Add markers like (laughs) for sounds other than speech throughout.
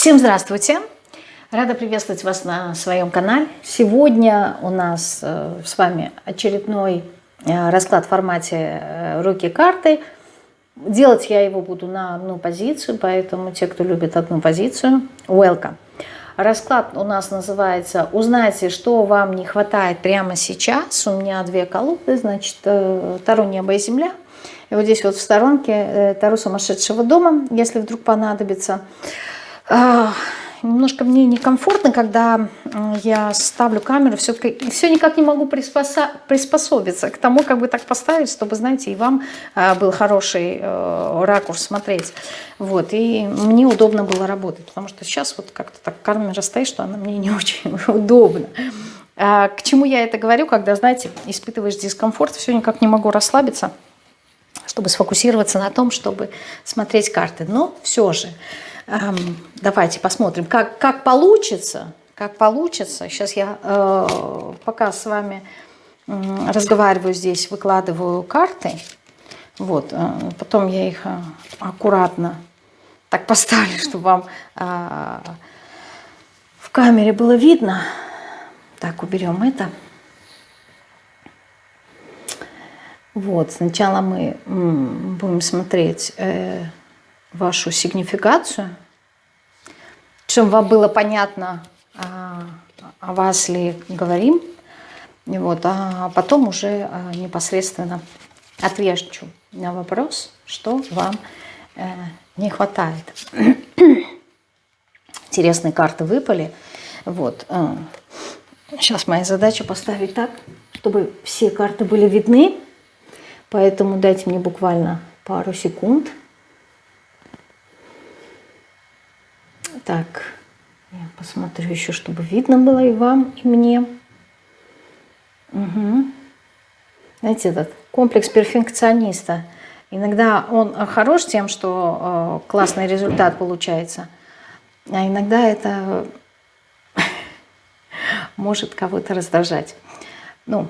Всем здравствуйте! Рада приветствовать вас на своем канале. Сегодня у нас э, с вами очередной э, расклад в формате э, руки-карты. Делать я его буду на одну позицию, поэтому те, кто любит одну позицию, welcome. Расклад у нас называется «Узнайте, что вам не хватает прямо сейчас». У меня две колоды, значит, Таро «Небо и земля». И вот здесь вот в сторонке Таро сумасшедшего дома, если вдруг понадобится. Немножко мне некомфортно, когда я ставлю камеру, все, все никак не могу приспособиться к тому, как бы так поставить, чтобы, знаете, и вам а, был хороший э, ракурс смотреть. Вот, и мне удобно было работать, потому что сейчас вот как-то так камера стоит, что она мне не (laughs) очень удобна. А, к чему я это говорю, когда, знаете, испытываешь дискомфорт, все никак не могу расслабиться, чтобы сфокусироваться на том, чтобы смотреть карты. Но все же... Эм, давайте посмотрим, как, как получится. Как получится. Сейчас я э, пока с вами э, разговариваю здесь, выкладываю карты. Вот, э, потом я их э, аккуратно так поставлю, (laughs) чтобы вам э, в камере было видно. Так, уберем это. Вот, сначала мы будем смотреть э, вашу сигнификацию, чтобы вам было понятно, а, о вас ли говорим, вот, а потом уже а, непосредственно отвечу на вопрос, что вам э, не хватает. (coughs) Интересные карты выпали. Вот. Сейчас э, моя задача поставить так, чтобы все карты были видны. Поэтому дайте мне буквально пару секунд. Так, я посмотрю еще, чтобы видно было и вам, и мне. Угу. Знаете, этот комплекс перфекциониста. Иногда он хорош тем, что э, классный результат получается, а иногда это (laughs) может кого-то раздражать. Ну,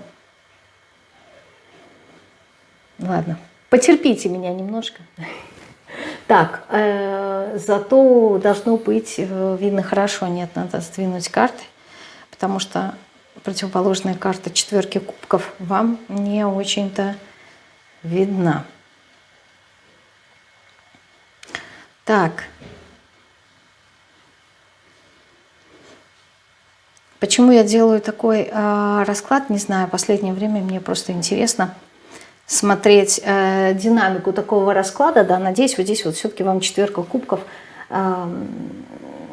ладно, потерпите меня немножко. Так, э, зато должно быть э, видно хорошо. Нет, надо сдвинуть карты, потому что противоположная карта четверки кубков вам не очень-то видна. Так. Почему я делаю такой э, расклад, не знаю. Последнее время мне просто интересно смотреть э, динамику такого расклада, да, надеюсь, вот здесь вот все-таки вам четверка кубков э,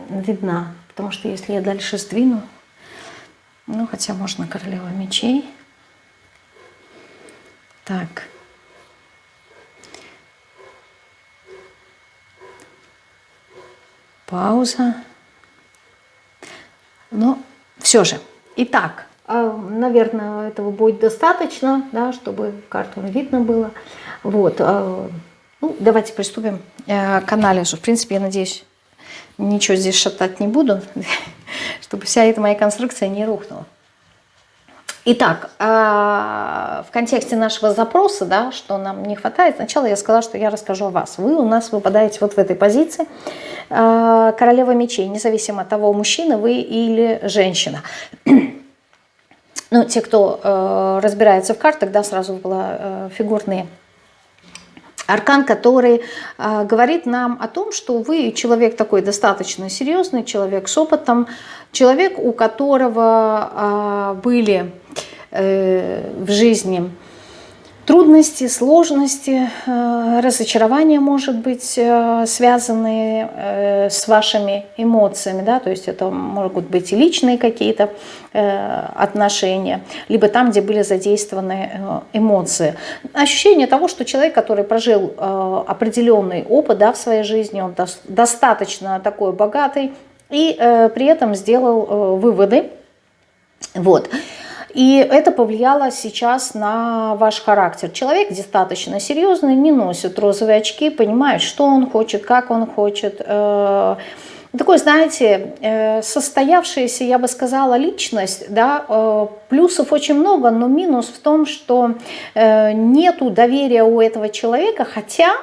видна, потому что если я дальше сдвину, ну, хотя можно королева мечей, так, пауза, но все же, итак, наверное, этого будет достаточно, да, чтобы карту видно было. Вот. А, ну, давайте приступим э, к анализу. В принципе, я надеюсь, ничего здесь шатать не буду, (laughs) чтобы вся эта моя конструкция не рухнула. Итак, а, в контексте нашего запроса, да, что нам не хватает, сначала я сказала, что я расскажу о вас. Вы у нас выпадаете вот в этой позиции королева мечей, независимо от того, мужчина вы или женщина (clears throat) ну, те, кто э, разбирается в картах, да, сразу была э, фигурные. Аркан, который э, говорит нам о том, что вы человек такой достаточно серьезный, человек с опытом, человек, у которого э, были э, в жизни трудности, сложности, э, разочарования, может быть, э, связанные э, с вашими эмоциями, да, то есть это могут быть и личные какие-то отношения, либо там, где были задействованы эмоции. Ощущение того, что человек, который прожил определенный опыт да, в своей жизни, он достаточно такой богатый и при этом сделал выводы, вот, и это повлияло сейчас на ваш характер. Человек достаточно серьезный, не носит розовые очки, понимает, что он хочет, как он хочет. Э, такой, знаете, э, состоявшаяся, я бы сказала, личность, да, э, плюсов очень много, но минус в том, что нету доверия у этого человека, хотя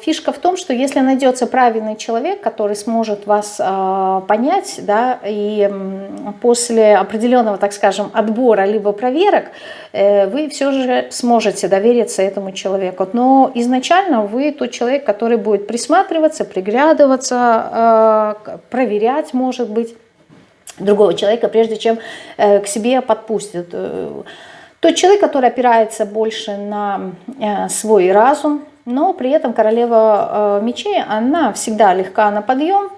фишка в том, что если найдется правильный человек, который сможет вас э, понять, да, и после определенного, так скажем, отбора либо проверок, вы все же сможете довериться этому человеку. Но изначально вы тот человек, который будет присматриваться, приглядываться, проверять, может быть, другого человека, прежде чем к себе подпустят. Тот человек, который опирается больше на э, свой разум, но при этом королева э, мечей, она всегда легка на подъем,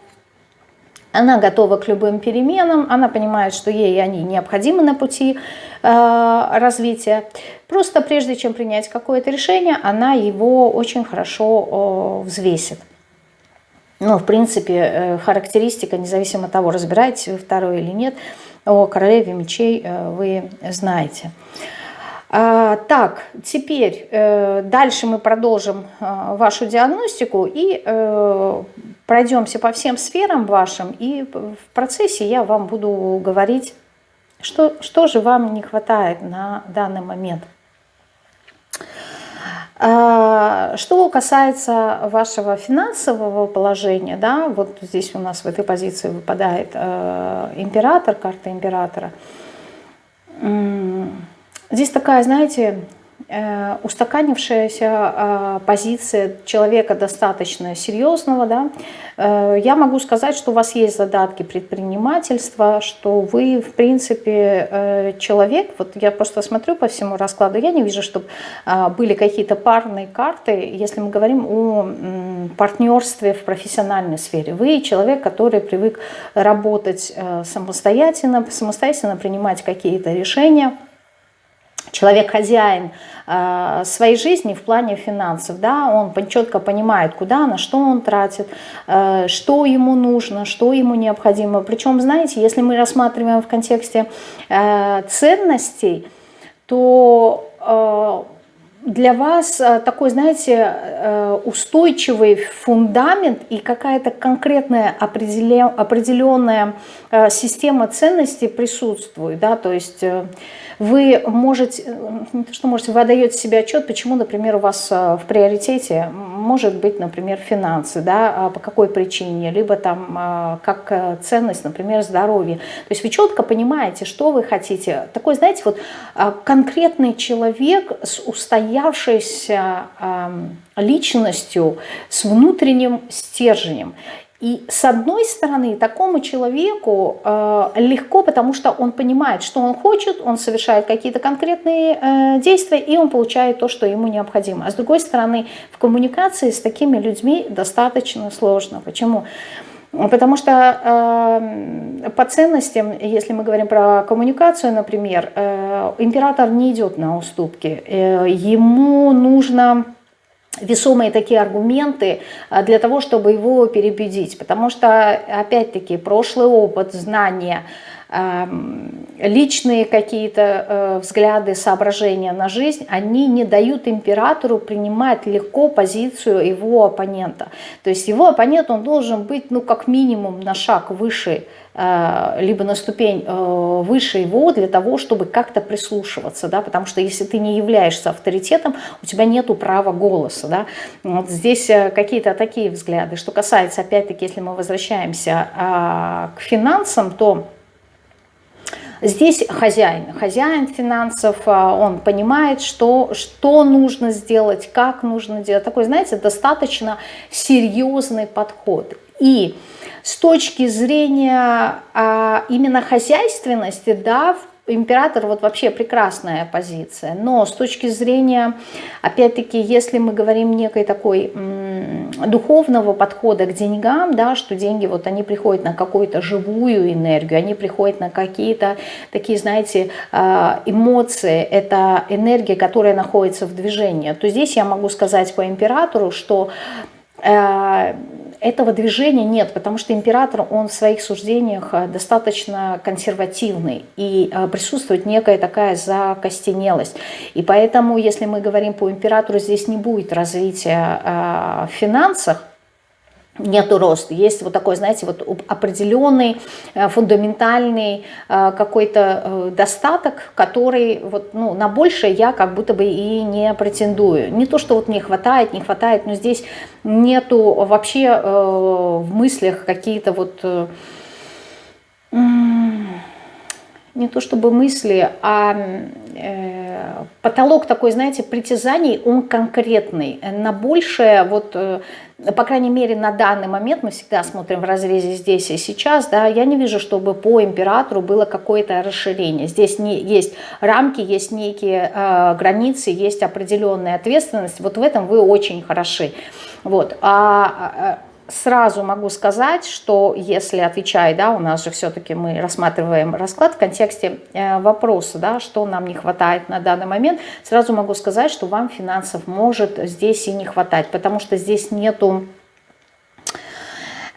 она готова к любым переменам, она понимает, что ей они необходимы на пути э, развития. Просто прежде чем принять какое-то решение, она его очень хорошо взвесит. Ну, в принципе, характеристика, независимо от того, разбираетесь вы второй или нет, о королеве мечей вы знаете. Так, теперь э, дальше мы продолжим э, вашу диагностику и э, пройдемся по всем сферам вашим. И в процессе я вам буду говорить, что, что же вам не хватает на данный момент. А, что касается вашего финансового положения, да, вот здесь у нас в этой позиции выпадает император, карта императора. Здесь такая, знаете, э, устаканившаяся э, позиция человека достаточно серьезного, да, э, я могу сказать, что у вас есть задатки предпринимательства, что вы, в принципе, человек, вот я просто смотрю по всему раскладу, я не вижу, чтобы были какие-то парные карты, если мы говорим о партнерстве в профессиональной сфере. Вы человек, который привык работать самостоятельно, самостоятельно принимать какие-то решения, человек хозяин э, своей жизни в плане финансов, да, он четко понимает, куда, на что он тратит, э, что ему нужно, что ему необходимо. Причем, знаете, если мы рассматриваем в контексте э, ценностей, то для вас такой, знаете, устойчивый фундамент и какая-то конкретная определенная система ценностей присутствует, да, то есть вы можете, не то что можете, вы отдаете себе отчет, почему, например, у вас э, в приоритете может быть, например, финансы, да, а по какой причине, либо там э, как э, ценность, например, здоровье. То есть вы четко понимаете, что вы хотите. Такой, знаете, вот конкретный человек с устоявшейся личностью, с внутренним стержнем. И с одной стороны, такому человеку э, легко, потому что он понимает, что он хочет, он совершает какие-то конкретные э, действия, и он получает то, что ему необходимо. А с другой стороны, в коммуникации с такими людьми достаточно сложно. Почему? Потому что э, по ценностям, если мы говорим про коммуникацию, например, э, император не идет на уступки. Э, ему нужно весомые такие аргументы а, для того, чтобы его переубедить. Потому что, опять-таки, прошлый опыт, знания, личные какие-то э, взгляды, соображения на жизнь, они не дают императору принимать легко позицию его оппонента. То есть его оппонент, он должен быть, ну, как минимум на шаг выше Э, либо на ступень э, выше его для того, чтобы как-то прислушиваться, да, потому что если ты не являешься авторитетом, у тебя нет права голоса, да. Вот здесь какие-то такие взгляды. Что касается, опять-таки, если мы возвращаемся а, к финансам, то Здесь хозяин, хозяин финансов, а, он понимает, что, что нужно сделать, как нужно делать. Такой, знаете, достаточно серьезный подход. И с точки зрения а, именно хозяйственности, да, император вот вообще прекрасная позиция, но с точки зрения, опять-таки, если мы говорим некой такой духовного подхода к деньгам, да, что деньги вот они приходят на какую-то живую энергию, они приходят на какие-то такие, знаете, а, эмоции, это энергия, которая находится в движении, то здесь я могу сказать по императору, что э, этого движения нет, потому что император, он в своих суждениях э, достаточно консервативный, и э, присутствует некая такая закостенелость. И поэтому, если мы говорим по императору, здесь не будет развития э, в финансах, нету роста. Есть вот такой, знаете, вот определенный, э, фундаментальный э, какой-то э, достаток, который вот, ну, на большее я как будто бы и не претендую. Не то, что вот не хватает, не хватает, но здесь нету вообще в мыслях какие-то вот не то чтобы мысли, а э, потолок такой, знаете, притязаний, он конкретный. На большее, вот, э, по крайней мере, на данный момент, мы всегда смотрим в разрезе здесь и сейчас, да, я не вижу, чтобы по императору было какое-то расширение. Здесь не, есть рамки, есть некие э, границы, есть определенная ответственность. Вот в этом вы очень хороши. Вот. А, а сразу могу сказать, что если отвечая, да, у нас же все-таки мы рассматриваем расклад в контексте э, вопроса, да, что нам не хватает на данный момент, сразу могу сказать, что вам финансов может здесь и не хватать, потому что здесь нету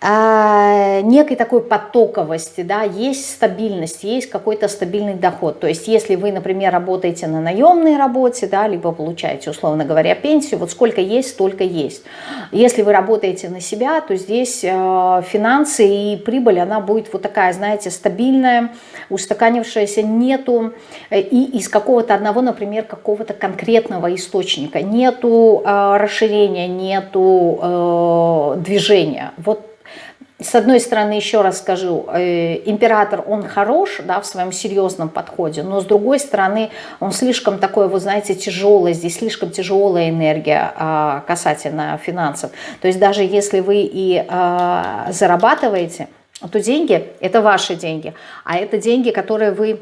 а, некой такой потоковости, да, есть стабильность, есть какой-то стабильный доход. То есть если вы, например, работаете на наемной работе, да, либо получаете, условно говоря, пенсию, вот сколько есть, столько есть. Если вы работаете на себя, то здесь э, финансы и прибыль, она будет вот такая, знаете, стабильная, устаканившаяся, нету э, и из какого-то одного, например, какого-то конкретного источника, нету э, расширения, нету э, движения. Вот с одной стороны, еще раз скажу, э, император, он хорош да, в своем серьезном подходе, но с другой стороны, он слишком такой, вы знаете, тяжелый, здесь слишком тяжелая энергия а, касательно финансов. То есть даже если вы и а, зарабатываете, то деньги – это ваши деньги, а это деньги, которые вы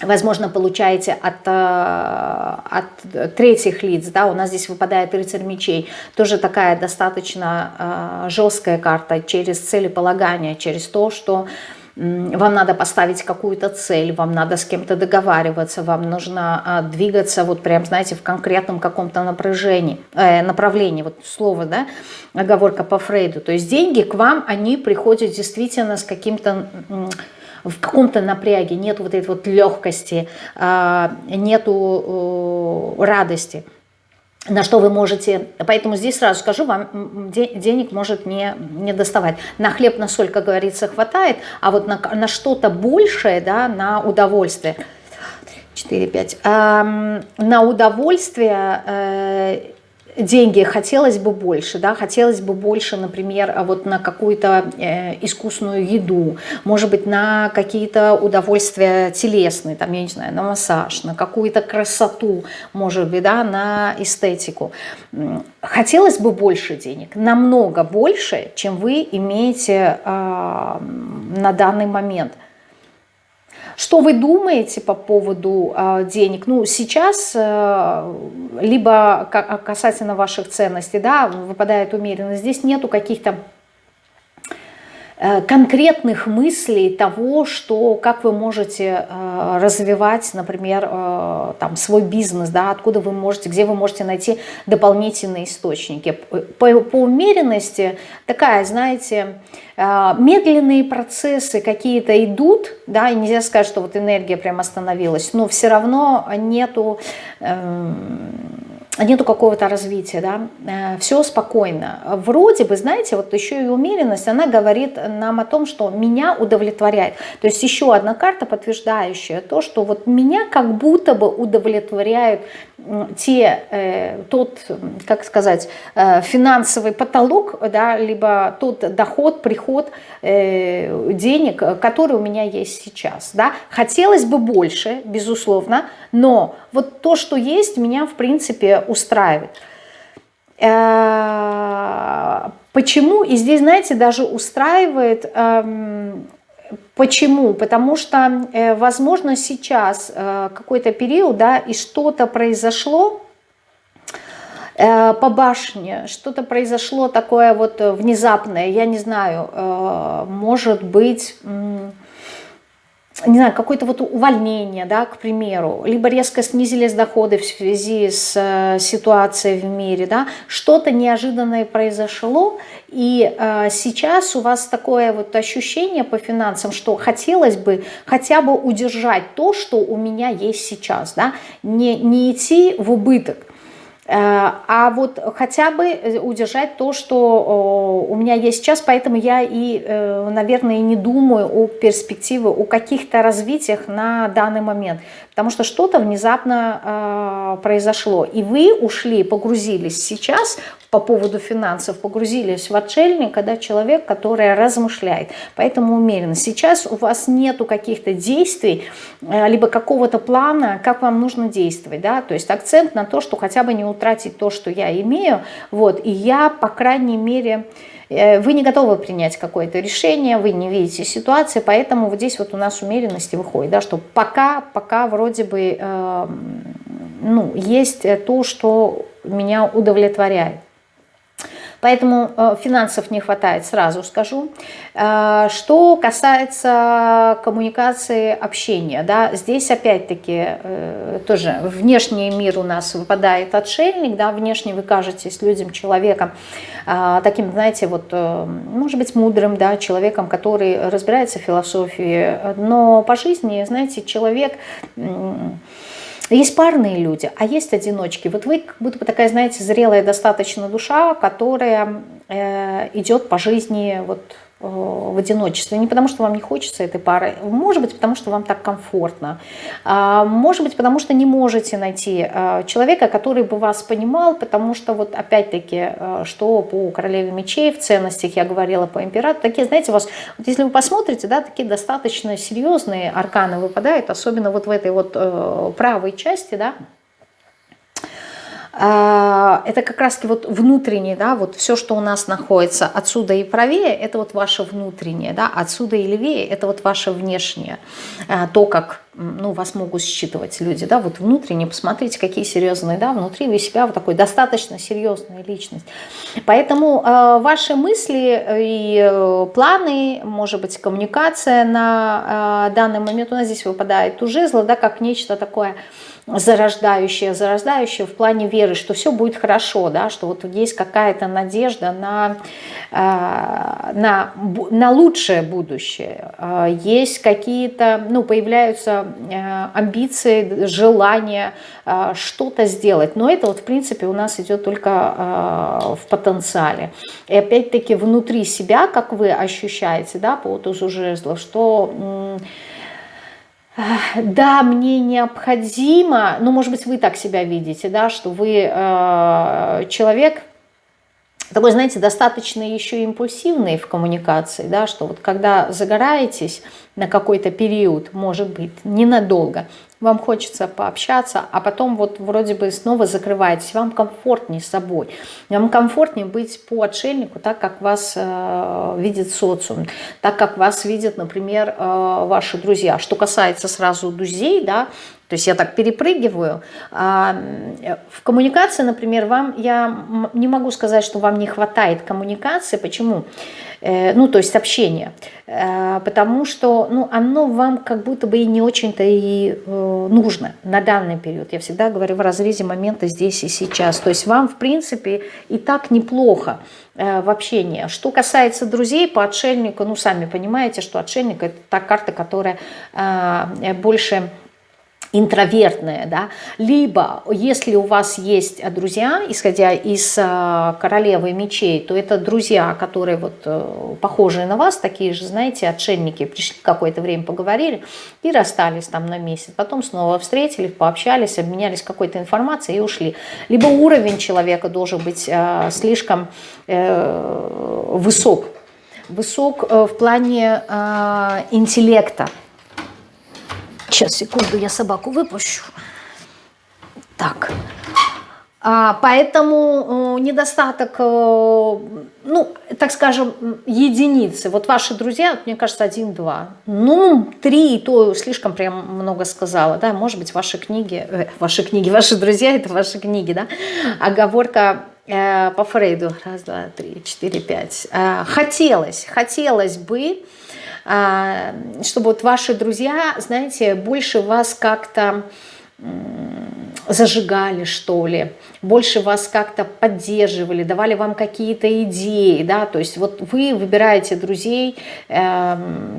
возможно, получаете от, э, от третьих лиц, да, у нас здесь выпадает рыцарь мечей, тоже такая достаточно э, жесткая карта через целеполагание, через то, что вам надо поставить какую-то цель, вам надо с кем-то договариваться, вам нужно а, двигаться вот прям, знаете, в конкретном каком-то напряжении, э, направлении, вот слово, да, оговорка по Фрейду. То есть деньги к вам, они приходят действительно с каким-то в каком-то напряге, нет вот этой вот легкости, а, нету радости на что вы можете, поэтому здесь сразу скажу, вам денег может не, не доставать. На хлеб, на соль, как говорится, хватает, а вот на, на что-то большее, да, на удовольствие, 4-5, э, на удовольствие э, деньги хотелось бы больше, да, хотелось бы больше, например, вот на какую-то э, искусную еду, может быть, на какие-то удовольствия телесные, там, я не знаю, на массаж, на какую-то красоту, может быть, да, на эстетику. Хотелось бы больше денег, намного больше, чем вы имеете э, на данный момент. Что вы думаете по поводу э, денег? Ну, сейчас э, либо касательно ваших ценностей, да, выпадает умеренность. Здесь нету каких-то Э, конкретных мыслей того, что, как вы можете э, развивать, например, э, там, свой бизнес, да, откуда вы можете, где вы можете найти дополнительные источники. По, по умеренности такая, знаете, медленные процессы какие-то идут, да, и нельзя сказать, что вот энергия прям остановилась, но все равно нету... Эм, нету какого-то развития, да, э, все спокойно. Вроде бы, знаете, вот еще и умеренность, она говорит нам о том, что меня удовлетворяет. То есть еще одна карта, подтверждающая то, что вот меня как будто бы удовлетворяют те, э, тот, как сказать, э, финансовый потолок, да, либо тот доход, приход денег, который у меня есть сейчас. Да. Хотелось бы больше, безусловно, но вот то, что есть, меня, в принципе, устраивает. Э, почему? И здесь, знаете, даже устраивает... Почему? Потому что, э, возможно, сейчас э, какой-то период, да, и что-то произошло по башне, что-то произошло такое вот внезапное, я не знаю, может быть не знаю, какое-то вот увольнение, да, к примеру, либо резко снизились доходы в связи с э, ситуацией в мире, да, что-то неожиданное произошло, и э, сейчас у вас такое вот ощущение по финансам, что хотелось бы хотя бы удержать то, что у меня есть сейчас, да, не, не идти в убыток. А вот хотя бы удержать то, что у меня есть сейчас, поэтому я и, наверное, не думаю о перспективе, о каких-то развитиях на данный момент. Потому что что-то внезапно произошло. И вы ушли, погрузились сейчас по поводу финансов, погрузились в отшельника, да, человек, который размышляет. Поэтому умеренно. Сейчас у вас нету каких-то действий, либо какого-то плана, как вам нужно действовать. Да? То есть акцент на то, что хотя бы не утратить то, что я имею. Вот. И я, по крайней мере, э, вы не готовы принять какое-то решение, вы не видите ситуации, поэтому вот здесь вот у нас умеренности выходит, да, что пока, пока вроде бы э, ну, есть то, что меня удовлетворяет. Поэтому э, финансов не хватает, сразу скажу. Э, что касается коммуникации, общения, да, здесь опять-таки э, тоже внешний мир у нас выпадает отшельник, да, внешне вы кажетесь людям, человеком, таким, знаете, вот, может быть, мудрым, да, человеком, который разбирается в философии, но по жизни, знаете, человек есть парные люди, а есть одиночки. Вот вы как будто бы такая, знаете, зрелая достаточно душа, которая э, идет по жизни вот в одиночестве. Не потому, что вам не хочется этой пары, может быть, потому, что вам так комфортно. А, может быть, потому, что не можете найти э, человека, который бы вас понимал, потому что вот опять-таки, э, что по королеве мечей в ценностях я говорила по императору, такие, знаете, у вас, вот если вы посмотрите, да, такие достаточно серьезные арканы выпадают, особенно вот в этой вот правой части, да, это как раз вот внутреннее, да, вот все, что у нас находится отсюда и правее, это вот ваше внутреннее, да, отсюда и левее, это вот ваше внешнее, а, то, как, ну, вас могут считывать люди, да, вот внутренне, посмотрите, какие серьезные, да, внутри вы себя вот такой достаточно серьезная личность. Поэтому э, ваши мысли и э, планы, может быть, коммуникация на э, данный момент. У нас здесь выпадает у жезла, да, как нечто такое, зарождающее, зарождающее в плане веры, что все будет хорошо, да, что вот есть какая-то надежда на, э, на, на лучшее будущее. Э, есть какие-то, ну, появляются э, амбиции, желания что-то сделать. Но это вот, в принципе, у нас идет только в потенциале. И опять-таки внутри себя, как вы ощущаете, да, по тузу жезлов, что да, мне необходимо, ну, может быть, вы так себя видите, да, что вы э, человек, такой, знаете, достаточно еще импульсивный в коммуникации, да, что вот когда загораетесь на какой-то период, может быть, ненадолго, вам хочется пообщаться, а потом вот вроде бы снова закрываетесь, вам комфортнее с собой, вам комфортнее быть по отшельнику, так как вас э, видит социум, так как вас видят, например, э, ваши друзья. Что касается сразу друзей, да, то есть я так перепрыгиваю. А, в коммуникации, например, вам я не могу сказать, что вам не хватает коммуникации. Почему? Э, ну, то есть общения. Э, потому что ну, оно вам как будто бы и не очень-то и э, нужно на данный период. Я всегда говорю в разрезе момента здесь и сейчас. То есть вам, в принципе, и так неплохо в общении. Что касается друзей по отшельнику, ну, сами понимаете, что отшельник – это та карта, которая больше интровертное, да, либо если у вас есть друзья, исходя из э, королевы мечей, то это друзья, которые вот э, похожие на вас, такие же, знаете, отшельники, пришли какое-то время поговорили и расстались там на месяц, потом снова встретились, пообщались, обменялись какой-то информацией и ушли. Либо уровень человека должен быть э, слишком э, высок, высок э, в плане э, интеллекта, Сейчас, секунду, я собаку выпущу. Так. А, поэтому э, недостаток, э, ну, так скажем, единицы. Вот ваши друзья, мне кажется, один-два. Ну, три, то слишком прям много сказала, да. Может быть, ваши книги, э, ваши книги, ваши друзья, это ваши книги, да. Оговорка э, по Фрейду. Раз, два, три, четыре, пять. Э, хотелось, хотелось бы чтобы вот ваши друзья, знаете, больше вас как-то зажигали, что ли, больше вас как-то поддерживали, давали вам какие-то идеи, да, то есть вот вы выбираете друзей э,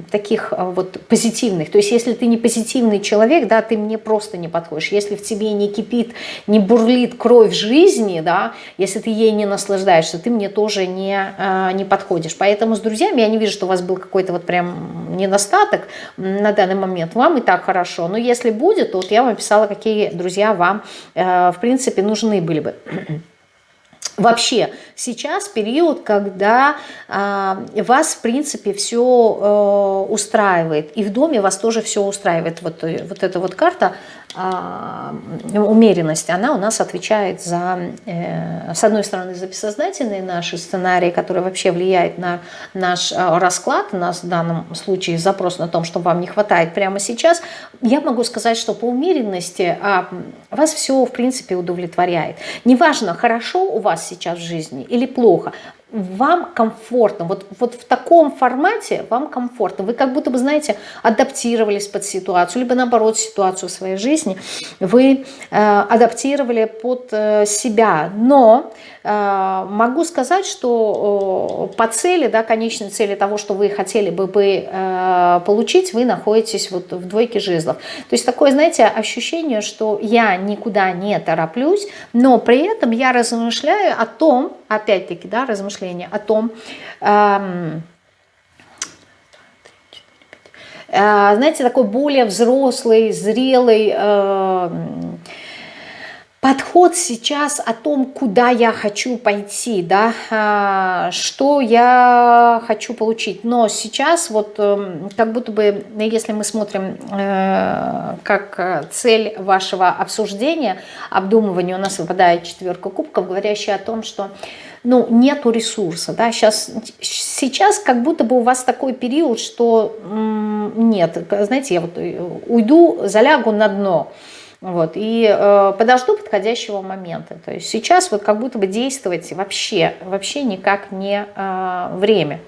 таких вот позитивных, то есть если ты не позитивный человек, да, ты мне просто не подходишь, если в тебе не кипит, не бурлит кровь жизни, да, если ты ей не наслаждаешься, ты мне тоже не, э, не подходишь, поэтому с друзьями я не вижу, что у вас был какой-то вот прям недостаток на данный момент, вам и так хорошо, но если будет, то вот я вам писала, какие друзья вам, э, в принципе, нужны были бы. Вообще, сейчас период, когда э, вас, в принципе, все э, устраивает. И в доме вас тоже все устраивает. Вот, э, вот эта вот карта умеренность, она у нас отвечает за, э, с одной стороны, за бессознательные наши сценарии, которые вообще влияют на наш э, расклад, у нас в данном случае запрос на том, что вам не хватает прямо сейчас, я могу сказать, что по умеренности а, вас все, в принципе, удовлетворяет. Неважно, хорошо у вас сейчас в жизни или плохо, вам комфортно, вот, вот в таком формате вам комфортно, вы как будто бы, знаете, адаптировались под ситуацию, либо наоборот ситуацию в своей жизни вы э, адаптировали под э, себя, но э, могу сказать, что э, по цели, да, конечной цели того, что вы хотели бы, бы э, получить, вы находитесь вот в двойке жезлов. То есть такое, знаете, ощущение, что я никуда не тороплюсь, но при этом я размышляю о том, опять-таки, да, размышления о том, эм, э, знаете, такой более взрослый, зрелый э, подход сейчас о том, куда я хочу пойти, да, а, что я хочу получить. Но сейчас вот эм, как будто бы, если мы смотрим э, как цель вашего обсуждения, обдумывания, у нас выпадает четверка кубков, говорящая о том, что ну, нету ресурса, да, сейчас, сейчас как будто бы у вас такой период, что нет, знаете, я вот э, уйду, залягу на дно, вот, и э, подожду подходящего момента. То есть сейчас вот как будто бы действовать вообще, вообще никак не э, время.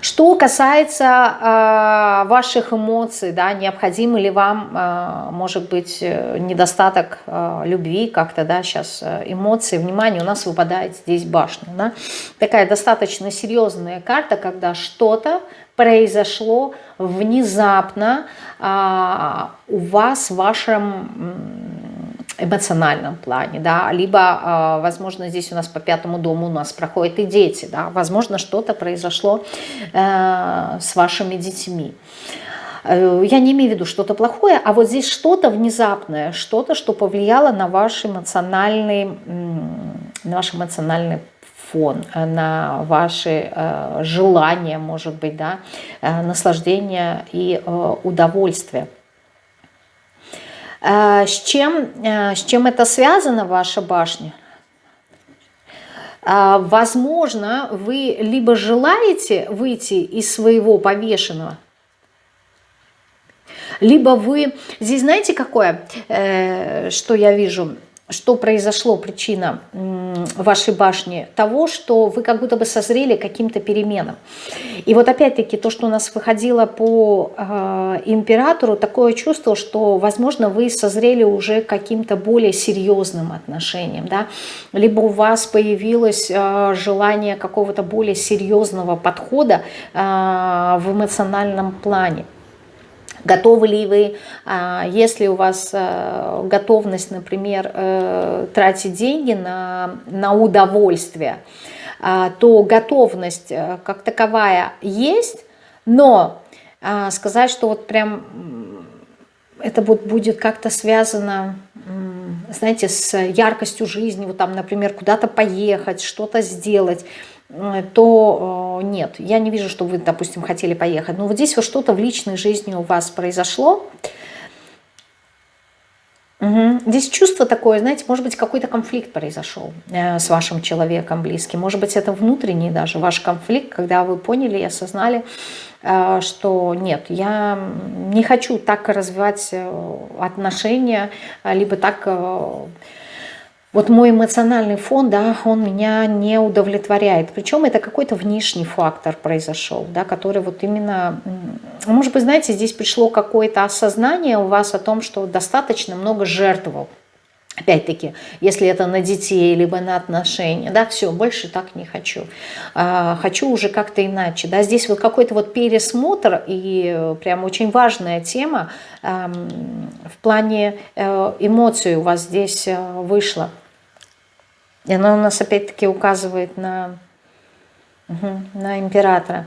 Что касается э, ваших эмоций, да, необходим ли вам, э, может быть, э, недостаток э, любви как-то, да, сейчас э, эмоции, внимание, у нас выпадает здесь башня, да, такая достаточно серьезная карта, когда что-то произошло внезапно а, у вас в вашем эмоциональном плане, да, либо, а, возможно, здесь у нас по пятому дому у нас проходят и дети, да, возможно, что-то произошло э, с вашими детьми. Э, я не имею в виду что-то плохое, а вот здесь что-то внезапное, что-то, что повлияло на ваш эмоциональный, на ваш эмоциональный фон, э, на ваши э, желания, может быть, да, э, наслаждение и удовольствие. С чем, с чем это связано, ваша башня? Возможно, вы либо желаете выйти из своего повешенного, либо вы... Здесь знаете, какое, что я вижу? Что произошло, причина вашей башни, того, что вы как будто бы созрели каким-то переменам. И вот опять-таки то, что у нас выходило по э, императору, такое чувство, что, возможно, вы созрели уже каким-то более серьезным отношением, да? либо у вас появилось э, желание какого-то более серьезного подхода э, в эмоциональном плане. Готовы ли вы, а, если у вас э, готовность, например, э, тратить деньги на, на удовольствие, а, то готовность э, как таковая есть, но а, сказать, что вот прям это вот будет как-то связано, знаете, с яркостью жизни, вот там, например, куда-то поехать, что-то сделать, то э, нет, я не вижу, что вы, допустим, хотели поехать. Но вот здесь вот что-то в личной жизни у вас произошло. Угу. Здесь чувство такое, знаете, может быть, какой-то конфликт произошел э, с вашим человеком близким. Может быть, это внутренний даже ваш конфликт, когда вы поняли и осознали, э, что нет, я не хочу так развивать отношения, либо так вот мой эмоциональный фон, да, он меня не удовлетворяет. Причем это какой-то внешний фактор произошел, да, который вот именно, может быть, знаете, здесь пришло какое-то осознание у вас о том, что достаточно много жертвовал Опять-таки, если это на детей, либо на отношения, да, все, больше так не хочу. А, хочу уже как-то иначе, да, здесь вот какой-то вот пересмотр и прям очень важная тема а, в плане а, эмоций у вас здесь а, вышла. И она у нас опять-таки указывает на, на императора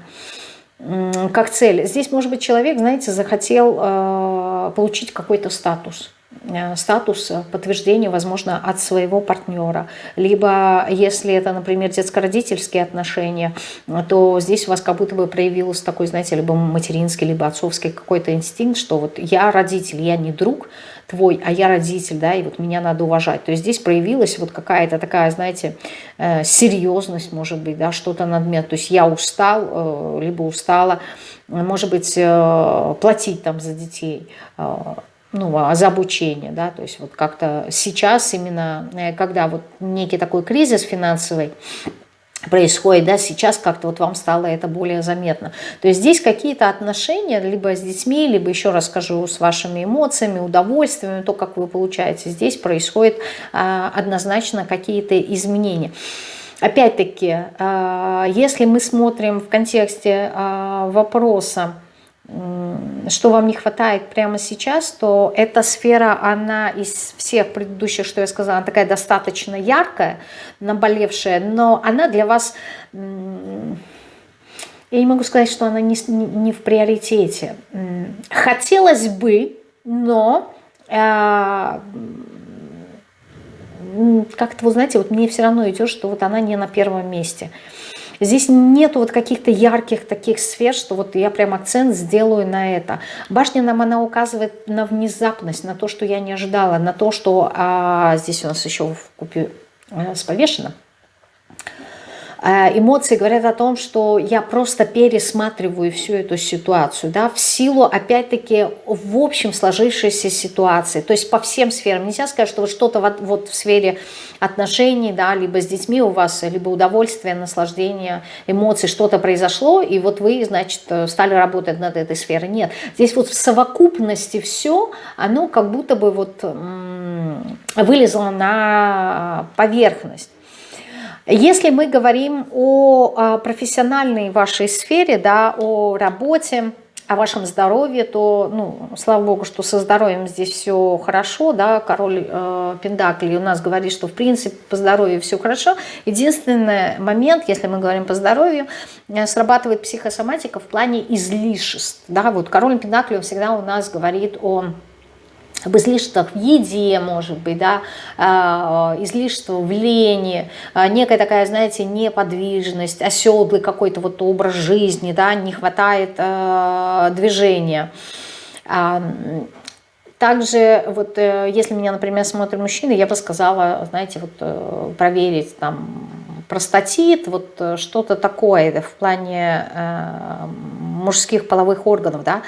как цель. Здесь, может быть, человек, знаете, захотел э, получить какой-то статус. Э, статус подтверждения, возможно, от своего партнера. Либо, если это, например, детско-родительские отношения, то здесь у вас как будто бы проявился такой, знаете, либо материнский, либо отцовский какой-то инстинкт, что вот я родитель, я не друг твой, а я родитель, да, и вот меня надо уважать. То есть здесь проявилась вот какая-то такая, знаете, э, серьезность, может быть, да, что-то надмет. То есть я устал, э, либо устала, может быть, платить там за детей, ну, за обучение, да, то есть вот как-то сейчас именно, э, когда вот некий такой кризис финансовый происходит, да, сейчас как-то вот вам стало это более заметно. То есть здесь какие-то отношения либо с детьми, либо еще раз скажу, с вашими эмоциями, удовольствиями, то, как вы получаете, здесь происходит а, однозначно какие-то изменения. Опять-таки, а, если мы смотрим в контексте а, вопроса, что вам не хватает прямо сейчас, то эта сфера, она из всех предыдущих, что я сказала, она такая достаточно яркая, наболевшая, но она для вас, я не могу сказать, что она не, не в приоритете. Хотелось бы, но э, как-то, вы знаете, вот мне все равно идет, что вот она не на первом месте. Здесь нету вот каких-то ярких таких сфер, что вот я прям акцент сделаю на это. Башня нам она указывает на внезапность, на то, что я не ожидала, на то, что а, здесь у нас еще в купе а, с повешенным Э, эмоции говорят о том, что я просто пересматриваю всю эту ситуацию, да, в силу, опять-таки, в общем сложившейся ситуации, то есть по всем сферам. Нельзя сказать, что вот что-то вот, вот в сфере отношений, да, либо с детьми у вас, либо удовольствие, наслаждение, эмоций, что-то произошло, и вот вы, значит, стали работать над этой сферой. Нет, здесь вот в совокупности все, оно как будто бы вот вылезло на поверхность. Если мы говорим о профессиональной вашей сфере, да, о работе, о вашем здоровье, то, ну, слава богу, что со здоровьем здесь все хорошо, да, король э, Пендакли у нас говорит, что, в принципе, по здоровью все хорошо. Единственный момент, если мы говорим по здоровью, э, срабатывает психосоматика в плане излишеств, да, вот король Пендакли всегда у нас говорит о об излишествах в еде, может быть, да, а, излишество в лени, а, некая такая, знаете, неподвижность, оседлый какой-то вот образ жизни, да, не хватает а, движения. Также, вот, э, если меня, например, смотрят мужчины, я бы сказала, знаете, вот э, проверить там простатит, вот э, что-то такое в плане э, мужских половых органов, да,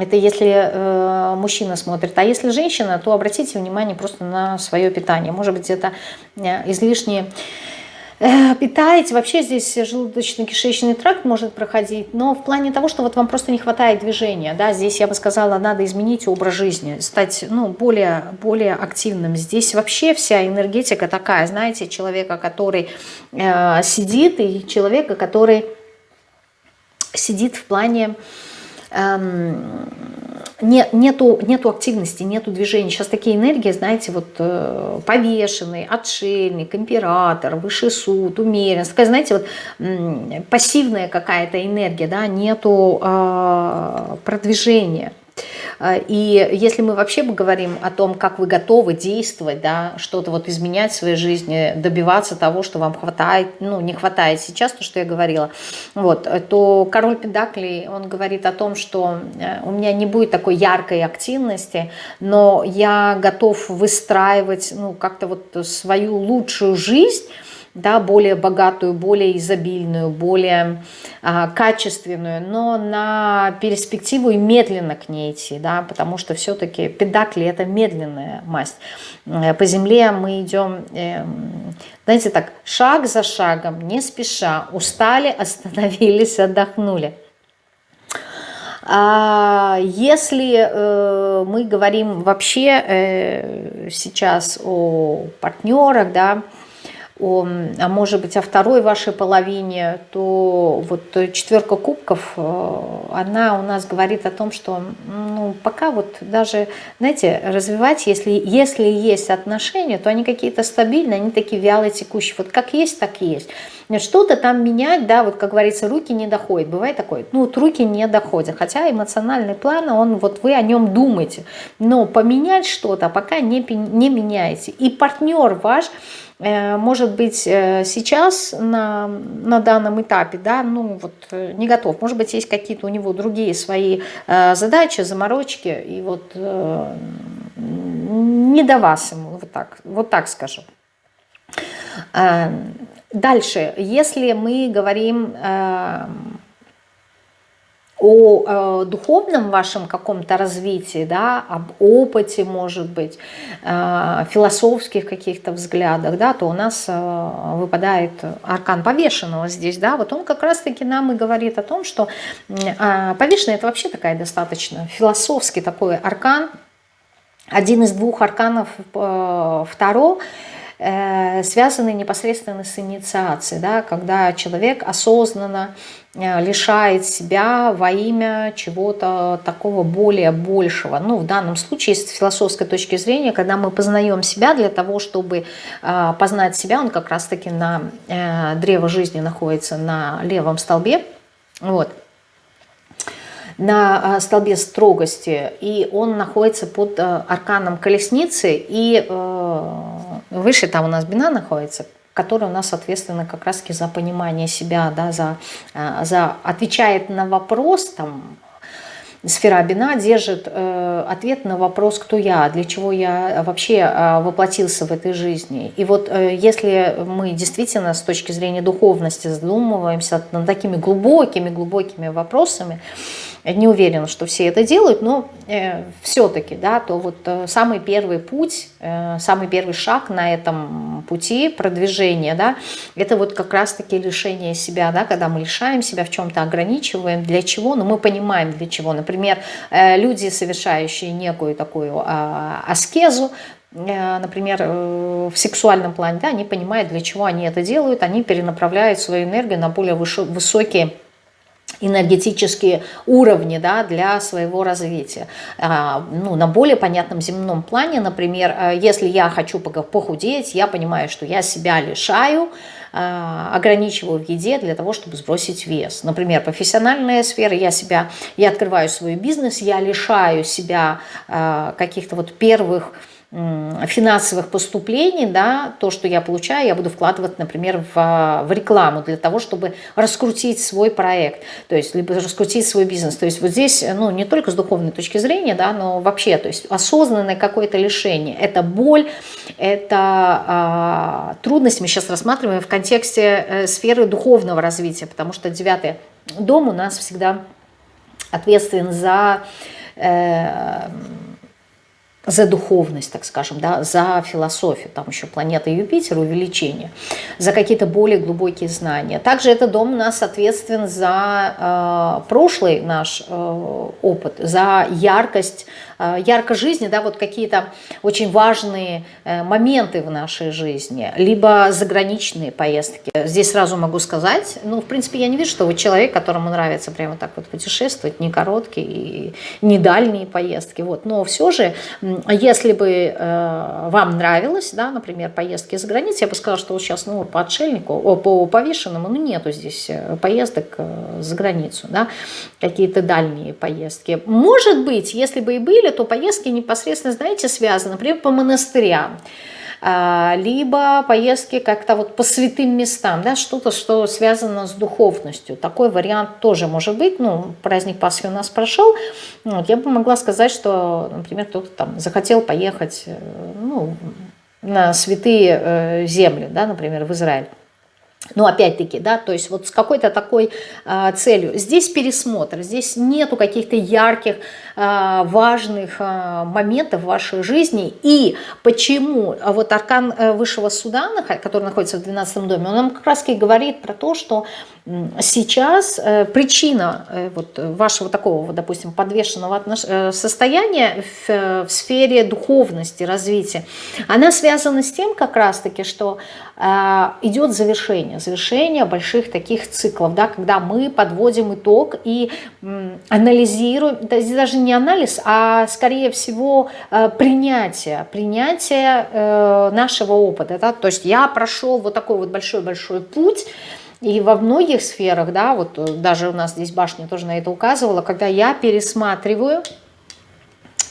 это если э, мужчина смотрит, а если женщина, то обратите внимание просто на свое питание, может быть, это э, излишнее Э, питаете, вообще здесь желудочно-кишечный тракт может проходить, но в плане того, что вот вам просто не хватает движения, да, здесь я бы сказала, надо изменить образ жизни, стать, ну, более, более активным. Здесь вообще вся энергетика такая, знаете, человека, который э, сидит, и человека, который сидит в плане... Эм, не, нету, нету активности, нету движения. Сейчас такие энергии, знаете, вот э, повешенный, отшельник, император, высший суд, умеренность. Такая, знаете, вот э, пассивная какая-то энергия, да, нету э, продвижения. А, и если мы вообще говорим о том, как вы готовы действовать, да, что-то вот изменять в своей жизни, добиваться того, что вам хватает, ну, не хватает сейчас, то, что я говорила, вот, то король Педаклей, он говорит о том, что э, у меня не будет такой яркой активности, но я готов выстраивать, ну, как-то вот свою лучшую жизнь, да, более богатую, более изобильную, более а, качественную, но на перспективу и медленно к ней идти, да, потому что все-таки педакли – это медленная масть. Э, по земле мы идем, э, знаете так, шаг за шагом, не спеша, устали, (laughs) остановились, отдохнули. А если э, мы говорим вообще э, сейчас о партнерах, да, а может быть о второй вашей половине, то вот четверка кубков, э, она у нас говорит о том, что ну, пока вот даже, знаете, развивать, если, если есть отношения, то они какие-то стабильные, они такие вялые, текущие. Вот как есть, так и есть. Что-то там менять, да, вот как говорится, руки не доходят. Бывает такое, ну вот руки не доходят. Хотя эмоциональный план, он вот вы о нем думаете. Но поменять что-то пока не, не меняете. И партнер ваш Э, может быть, э, сейчас на, на данном этапе, да, ну вот э, не готов. Может быть, есть какие-то у него другие свои задачи, заморочки, и вот не до вас ему, вот так, вот так скажу. Дальше, если мы говорим о э, духовном вашем каком-то развитии, да, об опыте, может быть, э, философских каких-то взглядах, да, то у нас э, выпадает аркан повешенного здесь, да, вот он как раз-таки нам и говорит о том, что э, повешенный это вообще такая достаточно философский такой аркан, один из двух арканов э, второго, связаны непосредственно с инициацией, да, когда человек осознанно э, лишает себя во имя чего-то такого более большего. Ну, в данном случае, с философской точки зрения, когда мы познаем себя для того, чтобы э, познать себя, он как раз-таки на древо жизни находится на левом столбе, вот, на столбе строгости, и он находится под арканом колесницы, и Выше там у нас бина находится, которая у нас ответственна как раз за понимание себя, да, за, э, за отвечает на вопрос, там, сфера бина держит э, ответ на вопрос, кто я, для чего я вообще э, воплотился в этой жизни. И вот э, если мы действительно с точки зрения духовности задумываемся над такими глубокими-глубокими вопросами, не уверена, что все это делают, но э, все-таки, да, то вот э, самый первый путь, э, самый первый шаг на этом пути продвижения, да, это вот как раз-таки лишение себя, да, когда мы лишаем себя в чем-то, ограничиваем, для чего, но мы понимаем для чего. Например, э, люди, совершающие некую такую э, аскезу, например, э, в сексуальном плане, да, они понимают, для чего они это делают, они перенаправляют свою энергию на более высокие энергетические уровни да, для своего развития. А, ну, на более понятном земном плане, например, э, если я хочу похудеть, я понимаю, что я себя лишаю, а, ограничиваю в еде для того, чтобы сбросить вес. Например, профессиональная сфера, я себя, я открываю свой бизнес, я лишаю себя а, каких-то вот первых финансовых поступлений, да, то, что я получаю, я буду вкладывать, например, в, в рекламу для того, чтобы раскрутить свой проект, то есть либо раскрутить свой бизнес. То есть вот здесь, ну, не только с духовной точки зрения, да, но вообще, то есть осознанное какое-то лишение. Это боль, это а, трудность мы сейчас рассматриваем в контексте э, сферы духовного развития, потому что девятый дом у нас всегда ответственен за... Э, за духовность, так скажем, да, за философию, там еще планета Юпитер, увеличение, за какие-то более глубокие знания. Также этот дом нас ответственен за э, прошлый наш э, опыт, за яркость Э, яркой жизни, да, вот какие-то очень важные э, моменты в нашей жизни, либо заграничные поездки. Здесь сразу могу сказать, ну, в принципе, я не вижу, что вы человек, которому нравится прямо так вот путешествовать, не короткие и не дальние поездки, вот. Но все же, если бы э, вам нравилось, да, например, поездки за границей, я бы сказала, что вот сейчас, ну, по отшельнику, о, по повешенному, ну, нету здесь поездок за границу, да, какие-то дальние поездки. Может быть, если бы и были, то поездки непосредственно, знаете, связаны, например, по монастырям, а, либо поездки как-то вот по святым местам, да, что-то, что связано с духовностью. Такой вариант тоже может быть. Ну, праздник Пасхи у нас прошел. Вот, я бы могла сказать, что, например, кто-то там захотел поехать э, ну, на святые э, земли, да, например, в Израиль. Но опять-таки, да, то есть вот с какой-то такой э, целью. Здесь пересмотр, здесь нету каких-то ярких, э, важных э, моментов в вашей жизни. И почему вот аркан э, высшего суда, который находится в 12 доме, он нам как раз и говорит про то, что сейчас э, причина э, вот вашего такого, допустим, подвешенного отнош... Состояния в, в сфере духовности, развития, она связана с тем как раз-таки, что идет завершение, завершение больших таких циклов, да, когда мы подводим итог и анализируем, даже не анализ, а скорее всего принятие, принятие нашего опыта, да, то есть я прошел вот такой вот большой-большой путь, и во многих сферах, да, вот э, даже у нас здесь башня тоже на это указывала, когда я пересматриваю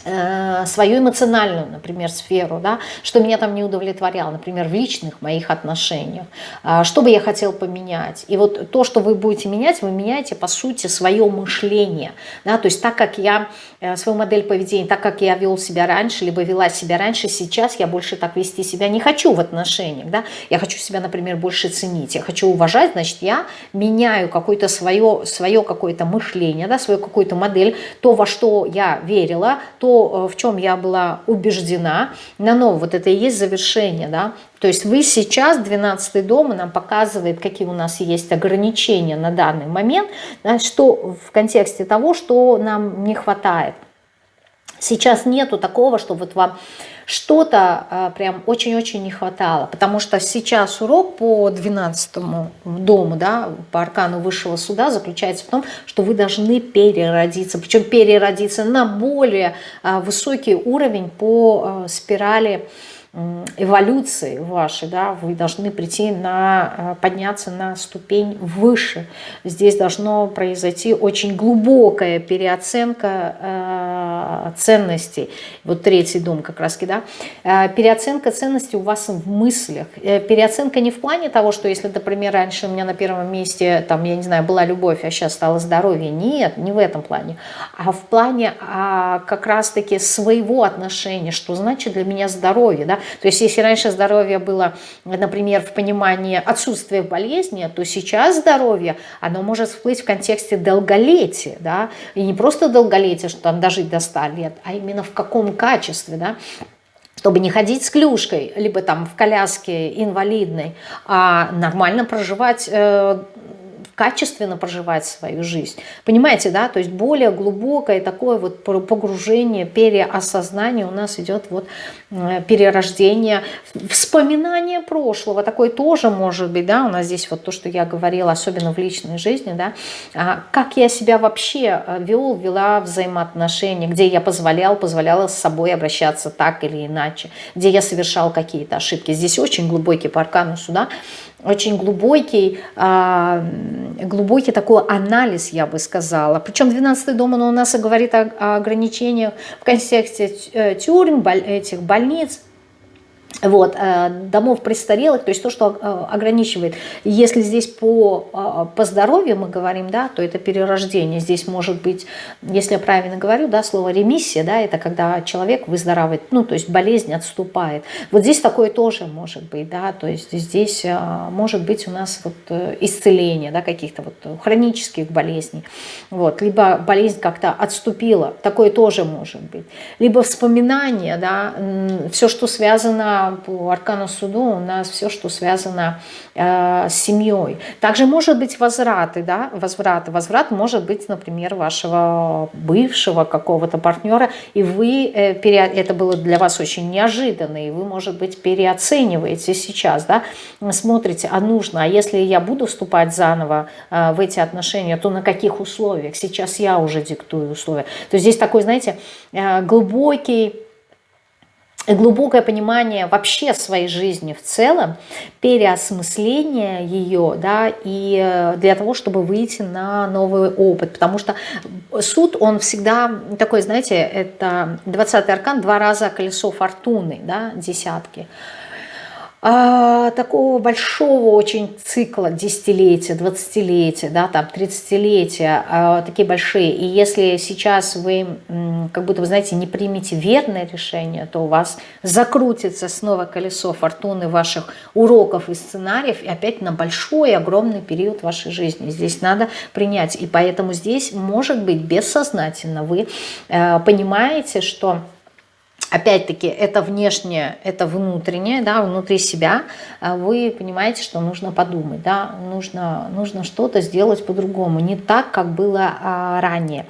Э, свою эмоциональную, например, сферу, да, что меня там не удовлетворяло, например, в личных моих отношениях, а, что бы я хотел поменять. И вот то, что вы будете менять, вы меняете, по сути, свое мышление. Да, то есть так как я, э, свою модель поведения, так как я вел себя раньше, либо вела себя раньше, сейчас я больше так вести себя не хочу в отношениях. Да? Я хочу себя, например, больше ценить, я хочу уважать, значит, я меняю какое-то свое, свое какое-то мышление, да, свою какую-то модель, то, во что я верила, то, Э, в чем я была убеждена, на новое, вот это и есть завершение, да, то есть вы сейчас, 12 дом, нам показывает, какие у нас есть ограничения на данный момент, да, что в контексте того, что нам не хватает. Сейчас нету такого, что вот вам что-то а, прям очень-очень не хватало, потому что сейчас урок по 12 дому, да, по аркану высшего суда заключается в том, что вы должны переродиться, причем переродиться на более а, высокий уровень по а, спирали эволюции вашей, да, вы должны прийти на, э, подняться на ступень выше. Здесь должно произойти очень глубокая переоценка э, ценностей. Вот третий дом как раз, да. Э, переоценка ценностей у вас в мыслях. Э, переоценка не в плане того, что если, например, раньше у меня на первом месте, там, я не знаю, была любовь, а сейчас стало здоровье. Нет, не в этом плане. А в плане а, как раз-таки своего отношения, что значит для меня здоровье, да. То есть если раньше здоровье было, например, в понимании отсутствия болезни, то сейчас здоровье, оно может всплыть в контексте долголетия, да, и не просто долголетия, что там дожить до 100 лет, а именно в каком качестве, да, чтобы не ходить с клюшкой, либо там в коляске инвалидной, а нормально проживать э, качественно проживать свою жизнь. Понимаете, да? То есть более глубокое такое вот погружение, переосознание у нас идет вот э, перерождение, вспоминание прошлого. Такое тоже может быть, да? У нас здесь вот то, что я говорила, особенно в личной жизни, да? А как я себя вообще э, вел, вела взаимоотношения, где я позволял, позволяла с собой обращаться так или иначе, где я совершал какие-то ошибки. Здесь очень глубокий по аркану суда очень глубокий, а, глубокий такой анализ, я бы сказала. Причем 12 дом, он у нас говорит о ограничениях в контексте э, тюрьм, этих больниц, вот, э, домов престарелых, то есть то, что э, ограничивает. Если здесь по, э, по здоровью мы говорим, да, то это перерождение. Здесь может быть, если я правильно говорю, да, слово ремиссия, да, это когда человек выздоравливает, ну, то есть болезнь отступает. Вот здесь такое тоже может быть, да, то есть здесь может быть у нас вот исцеление, да, каких-то вот хронических болезней, вот, либо болезнь как-то отступила, такое тоже может быть. Либо вспоминание, да, все, что связано по аркану суду у нас все, что связано э, с семьей. Также может быть возвраты, да, возвраты. Возврат может быть, например, вашего бывшего какого-то партнера, и вы, э, пере, это было для вас очень неожиданно, и вы, может быть, переоцениваете сейчас, да, смотрите, а нужно, а если я буду вступать заново э, в эти отношения, то на каких условиях? Сейчас я уже диктую условия. То есть здесь такой, знаете, э, глубокий глубокое понимание вообще своей жизни в целом, переосмысление ее, да, и э, для того, чтобы выйти на новый опыт. Потому что суд, он всегда такой, знаете, это 20-й аркан, два раза колесо фортуны, да, десятки а, такого большого очень цикла десятилетия, двадцатилетия, да, там тридцатилетия, а, такие большие. И если сейчас вы, как будто вы знаете, не примете верное решение, то у вас закрутится снова колесо фортуны ваших уроков и сценариев, и опять на большой, огромный период вашей жизни. Здесь надо принять. И поэтому здесь, может быть, бессознательно вы э, понимаете, что Опять-таки, это внешнее, это внутреннее, да, внутри себя. А вы понимаете, что нужно подумать, да, нужно, нужно что-то сделать по-другому, не так, как было а, ранее.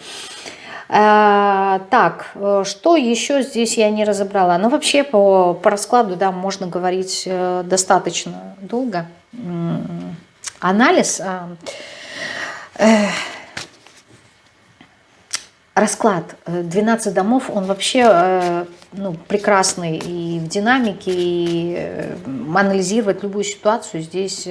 А, так, э, что еще здесь я не разобрала? Ну, вообще, по, по раскладу, да, можно говорить э, достаточно долго. Анализ... Э, расклад 12 э, домов, он вообще ну, прекрасный и в динамике, и э, анализировать любую ситуацию здесь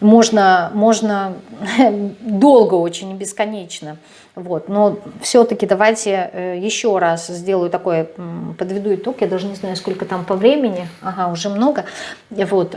можно, можно (laughs) долго очень, бесконечно. Вот. Но все-таки давайте еще раз сделаю такое, подведу итог, я даже не знаю, сколько там по времени, ага, уже много. Вот.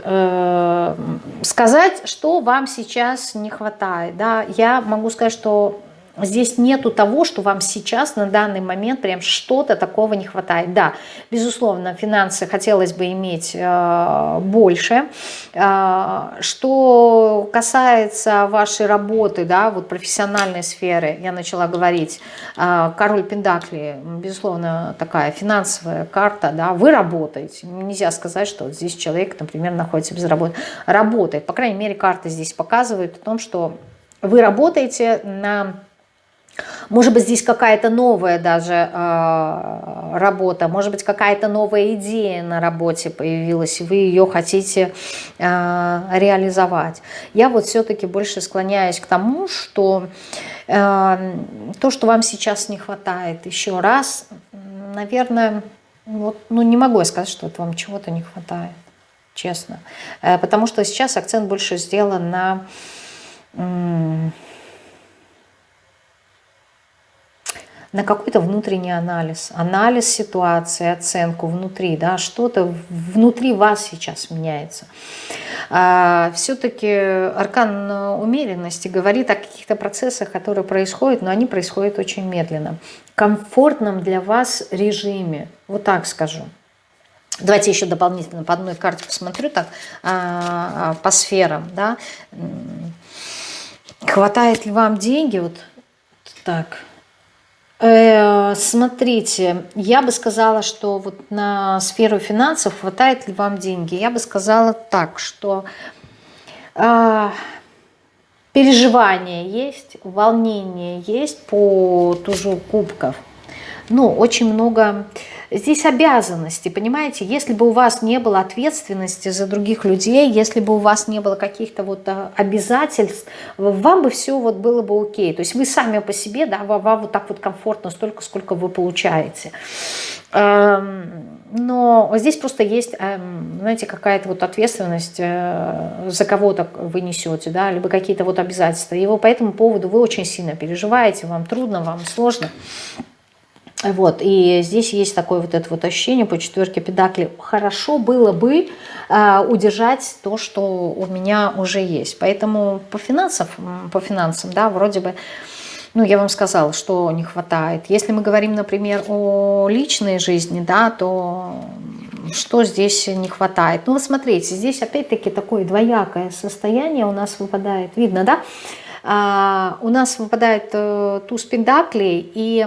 Сказать, что вам сейчас не хватает. Да? Я могу сказать, что Здесь нету того, что вам сейчас на данный момент прям что-то такого не хватает. Да, безусловно, финансы хотелось бы иметь э, больше. Э, что касается вашей работы, да, вот профессиональной сферы, я начала говорить, э, король Пендакли, безусловно, такая финансовая карта, да, вы работаете. Нельзя сказать, что вот здесь человек, например, находится без работы. Работает. По крайней мере, карта здесь показывает о том, что вы работаете на может быть, здесь какая-то новая даже э, работа, может быть, какая-то новая идея на работе появилась, и вы ее хотите э, реализовать. Я вот все-таки больше склоняюсь к тому, что э, то, что вам сейчас не хватает, еще раз, наверное, вот, ну не могу я сказать, что вот вам чего-то не хватает, честно. Э, потому что сейчас акцент больше сделан на... на какой-то внутренний анализ, анализ ситуации, оценку внутри, да, что-то внутри вас сейчас меняется. А, Все-таки аркан умеренности говорит о каких-то процессах, которые происходят, но они происходят очень медленно. Комфортном для вас режиме, вот так скажу. Давайте еще дополнительно по одной карте посмотрю так, а, а, по сферам, да. Хватает ли вам деньги, вот так, Э, смотрите, я бы сказала, что вот на сферу финансов хватает ли вам деньги? Я бы сказала так, что э, переживания есть, волнение есть по тужу кубков. Ну, очень много Здесь обязанности, понимаете? Если бы у вас не было ответственности за других людей, если бы у вас не было каких-то вот а, обязательств, вам бы все вот было бы окей. То есть вы сами по себе, да, вам вот так вот комфортно столько, сколько вы получаете. Эм, но здесь просто есть, эм, знаете, какая-то вот ответственность э, за кого-то вы несете, да, либо какие-то вот обязательства. И по этому поводу вы очень сильно переживаете, вам трудно, вам сложно. Вот, и здесь есть такое вот это вот ощущение по четверке педакли. Хорошо было бы э, удержать то, что у меня уже есть. Поэтому по финансам, по финансам, да, вроде бы, ну, я вам сказала, что не хватает. Если мы говорим, например, о личной жизни, да, то что здесь не хватает? Ну, вы смотрите, здесь опять-таки такое двоякое состояние у нас выпадает. Видно, да? А, у нас выпадает э, туз пентаклей и,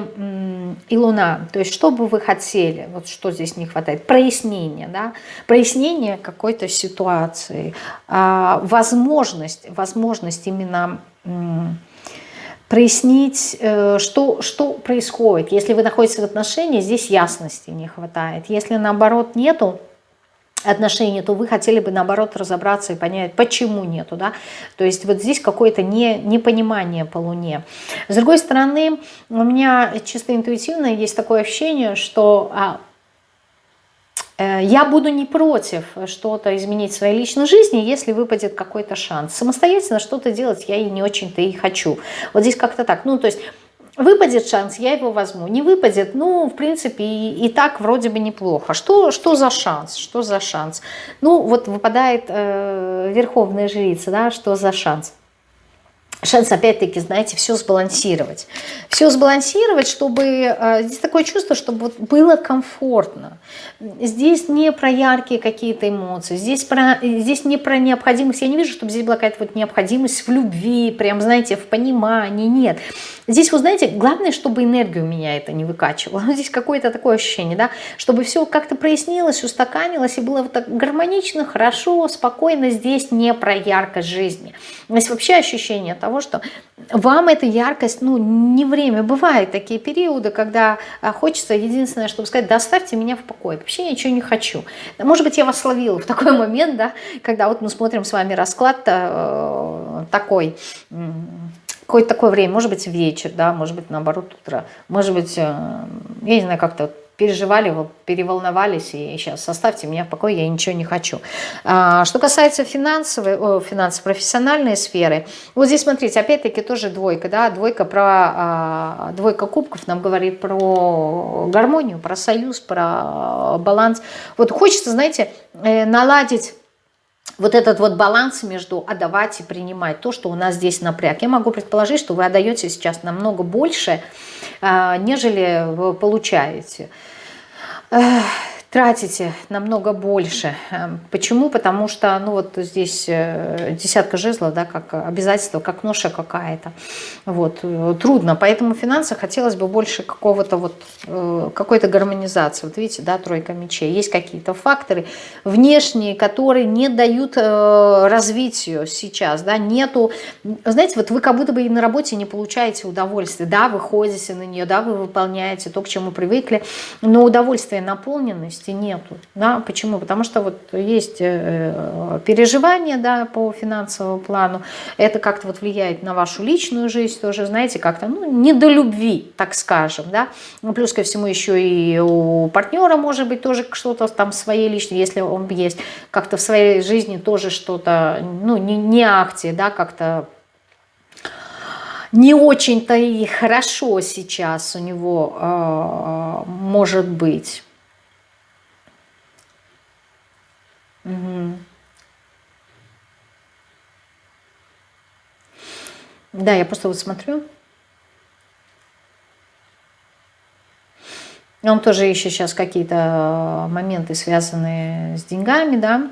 и луна. То есть что бы вы хотели, вот что здесь не хватает? Прояснение, да? Прояснение какой-то ситуации, а, возможность, возможность именно прояснить, э, что, что происходит. Если вы находитесь в отношении, здесь ясности не хватает. Если наоборот нету, отношения, то вы хотели бы, наоборот, разобраться и понять, почему нету, да, то есть вот здесь какое-то не, непонимание по Луне. С другой стороны, у меня чисто интуитивно есть такое ощущение, что а, э, я буду не против что-то изменить в своей личной жизни, если выпадет какой-то шанс. Самостоятельно что-то делать я и не очень-то и хочу. Вот здесь как-то так, ну, то есть Выпадет шанс, я его возьму. Не выпадет, ну, в принципе, и, и так вроде бы неплохо. Что, что за шанс? Что за шанс? Ну, вот выпадает э, верховная жрица, да, что за шанс? Шанс, опять-таки, знаете, все сбалансировать. Все сбалансировать, чтобы... Э, здесь такое чувство, чтобы вот было комфортно. Здесь не про яркие какие-то эмоции, здесь, про, здесь не про необходимость. Я не вижу, чтобы здесь была какая-то вот необходимость в любви, прям, знаете, в понимании. Нет. Здесь, вы знаете, главное, чтобы энергию меня это не выкачивало. (laughs) Здесь какое-то такое ощущение, да, чтобы все как-то прояснилось, устаканилось и было вот так гармонично, хорошо, спокойно. Здесь не про яркость жизни. Здесь вообще ощущение того, что вам эта яркость, ну, не время. Бывают такие периоды, когда а, хочется единственное, чтобы сказать, да оставьте меня в покое, вообще ничего не хочу. Может быть, я вас словила в такой момент, да, когда вот мы смотрим с вами расклад э, такой, какое-то такое время, может быть, вечер, да, может быть, наоборот, утро, может быть, э, я не знаю, как-то переживали, переволновались, и сейчас оставьте меня в покое, я ничего не хочу. А, что касается финансовой, о, финансов, профессиональной сферы, вот здесь, смотрите, опять-таки тоже двойка, да, двойка про, а, двойка кубков нам говорит про гармонию, про союз, про баланс. Вот хочется, знаете, э, наладить вот этот вот баланс между отдавать и принимать, то, что у нас здесь напряг. Я могу предположить, что вы отдаете сейчас намного больше, а, нежели вы получаете тратите намного больше. Эм, почему? Потому что, ну вот здесь э, десятка жезлов, да, как обязательство, как ноша какая-то. Вот, э, трудно. Поэтому в финансах хотелось бы больше какого-то вот, э, какой-то гармонизации. Вот видите, да, тройка мечей. Есть какие-то факторы внешние, которые не дают развитию сейчас, да, нету, знаете, вот вы как будто бы и на работе не получаете удовольствие, да, вы ходите на нее, да, вы выполняете то, к чему привыкли, но удовольствие, наполненность возможности нету. Да? Почему? Потому что вот есть э, переживания да, по финансовому плану, это как-то вот влияет на вашу личную жизнь тоже, знаете, как-то ну, не до любви, так скажем. Да? Ну, плюс ко всему еще и у партнера может быть тоже что-то там своей личной, если он есть, как-то в своей жизни тоже что-то, ну, не, не акте, да, как-то не очень-то и хорошо сейчас у него э, может быть. Угу. Да, я просто вот смотрю. Он тоже ищет сейчас какие-то моменты, связанные с деньгами, да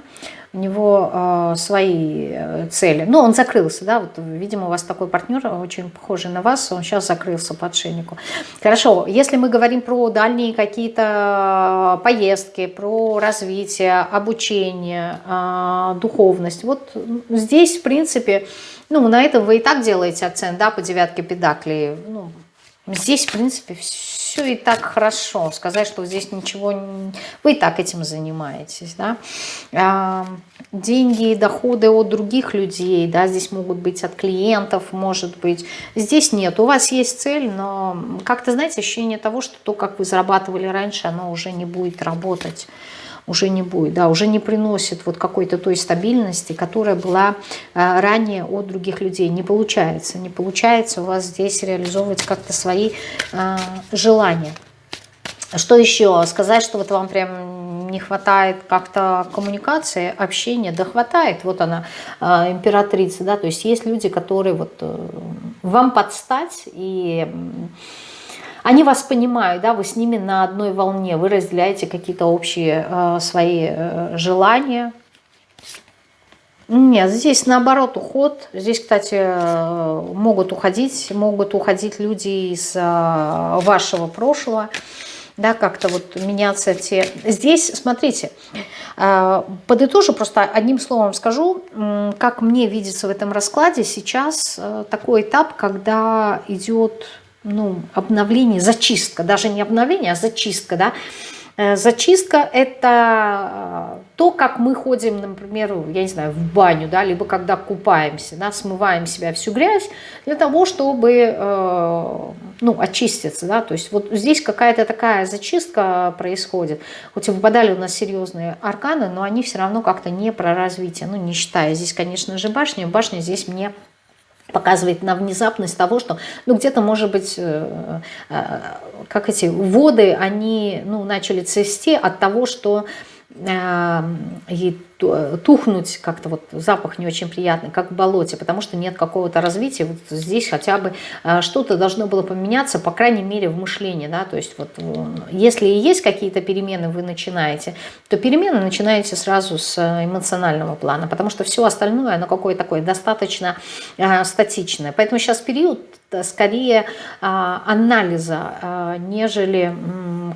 у него э, свои э, цели. Ну, он закрылся, да, вот, видимо, у вас такой партнер, очень похожий на вас, он сейчас закрылся по отшельнику. Хорошо, если мы говорим про дальние какие-то поездки, про развитие, обучение, э, духовность, вот здесь, в принципе, ну, на этом вы и так делаете акцент, да, по девятке педаклей, ну, здесь, в принципе, все все и так хорошо. Сказать, что здесь ничего... Вы и так этим занимаетесь, да. А, деньги и доходы от других людей, да, здесь могут быть от клиентов, может быть. Здесь нет. У вас есть цель, но как-то, знаете, ощущение того, что то, как вы зарабатывали раньше, оно уже не будет работать уже не будет, да, уже не приносит вот какой-то той стабильности, которая была а, ранее от других людей. Не получается, не получается у вас здесь реализовывать как-то свои а, желания. Что еще? Сказать, что вот вам прям не хватает как-то коммуникации, общения, да хватает. Вот она, э, императрица, да, то есть есть люди, которые вот э, вам подстать и они вас понимают, да, вы с ними на одной волне, вы разделяете какие-то общие э, свои э, желания. Нет, здесь наоборот уход. Здесь, кстати, э, могут уходить, могут уходить люди из э, вашего прошлого, да, как-то вот меняться те. Здесь, смотрите, э, подытожу, просто одним словом скажу, как мне видится в этом раскладе сейчас такой этап, когда идет ну, обновление, зачистка, даже не обновление, а зачистка, да, э, Зачистка – это э, то, как мы ходим, например, я не знаю, в баню, да, либо когда купаемся, да, смываем себя всю грязь для того, чтобы э, ну, очиститься. Да, то есть вот здесь какая-то такая зачистка происходит. Хоть и выпадали у нас серьезные арканы, но они все равно как-то не про развитие, ну, не считая. Здесь, конечно же, башня. Башня здесь мне показывает на внезапность того, что ну где-то может быть э, э, как эти воды они ну начали цвести от того, что ей тухнуть, как-то вот запах не очень приятный, как в болоте, потому что нет какого-то развития. Вот здесь хотя бы что-то должно было поменяться, по крайней мере, в мышлении. Да? То есть вот если и есть какие-то перемены, вы начинаете, то перемены начинаете сразу с эмоционального плана, потому что все остальное, оно какое-то такое достаточно статичное. Поэтому сейчас период скорее анализа, нежели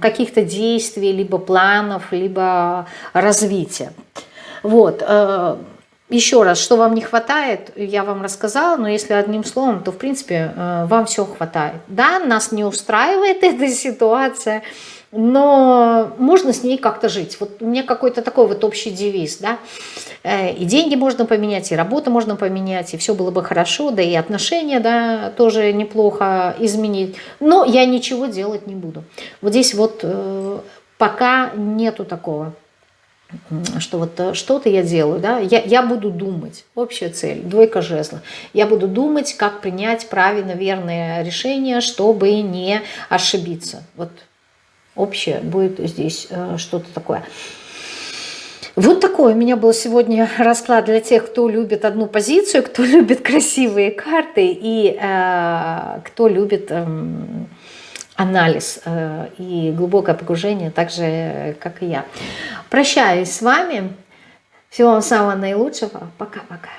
каких-то действий, либо планов, либо развития. Вот. Э, Еще раз, что вам не хватает, я вам рассказала, но если одним словом, то в принципе э, вам все хватает. Да, нас не устраивает (laughs) эта ситуация, но можно с ней как-то жить. Вот у меня какой-то такой вот общий девиз, да, э, и деньги можно поменять, и работу можно поменять, и все было бы хорошо, да и отношения, да, тоже неплохо изменить, но я ничего делать не буду. Вот здесь вот пока нету такого что вот э, что-то я делаю, да, я, я буду думать, общая цель, двойка жезла, я буду думать, как принять правильно, верное решение, чтобы не ошибиться, вот общее будет здесь э, что-то такое. Вот такой у меня был сегодня расклад для тех, кто любит одну позицию, кто (laughs) любит красивые карты и э, кто любит... Э, анализ э, и глубокое погружение, так же, как и я. Прощаюсь с вами. Всего вам самого наилучшего. Пока-пока.